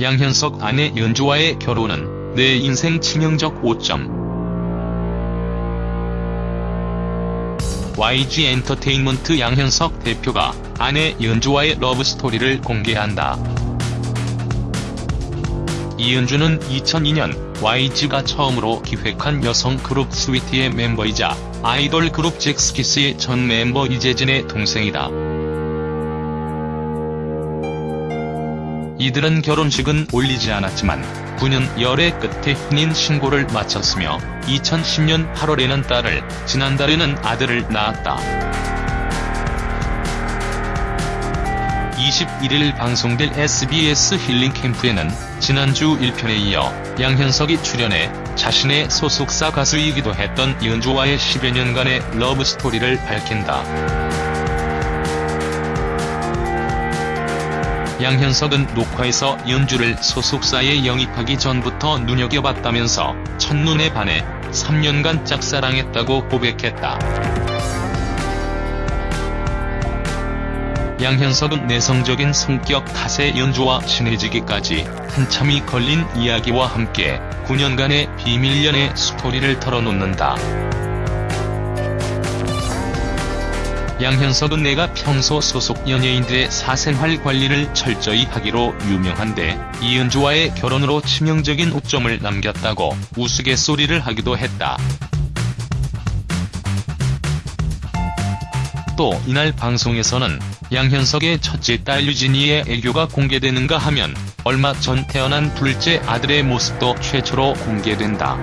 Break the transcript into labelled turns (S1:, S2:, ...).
S1: 양현석 아내 연주와의 결혼은 내 인생 치명적 오점. YG 엔터테인먼트 양현석 대표가 아내 연주와의 러브스토리를 공개한다. 이은주는 2002년 YG가 처음으로 기획한 여성 그룹 스위티의 멤버이자 아이돌 그룹 잭스키스의 전 멤버 이재진의 동생이다. 이들은 결혼식은 올리지 않았지만 9년 열애 끝에 혼인 신고를 마쳤으며 2010년 8월에는 딸을, 지난달에는 아들을 낳았다. 21일 방송될 SBS 힐링 캠프에는 지난주 1편에 이어 양현석이 출연해 자신의 소속사 가수이기도 했던 연주와의 10여 년간의 러브스토리를 밝힌다. 양현석은 녹화에서 연주를 소속사에 영입하기 전부터 눈여겨봤다면서 첫눈에 반해 3년간 짝사랑했다고 고백했다. 양현석은 내성적인 성격 탓에 연주와 친해지기까지 한참이 걸린 이야기와 함께 9년간의 비밀 연애 스토리를 털어놓는다. 양현석은 내가 평소 소속 연예인들의 사생활 관리를 철저히 하기로 유명한데 이은주와의 결혼으로 치명적인 오점을 남겼다고 우스갯소리를 하기도 했다. 또 이날 방송에서는 양현석의 첫째 딸 유진이의 애교가 공개되는가 하면 얼마 전 태어난 둘째 아들의 모습도 최초로 공개된다.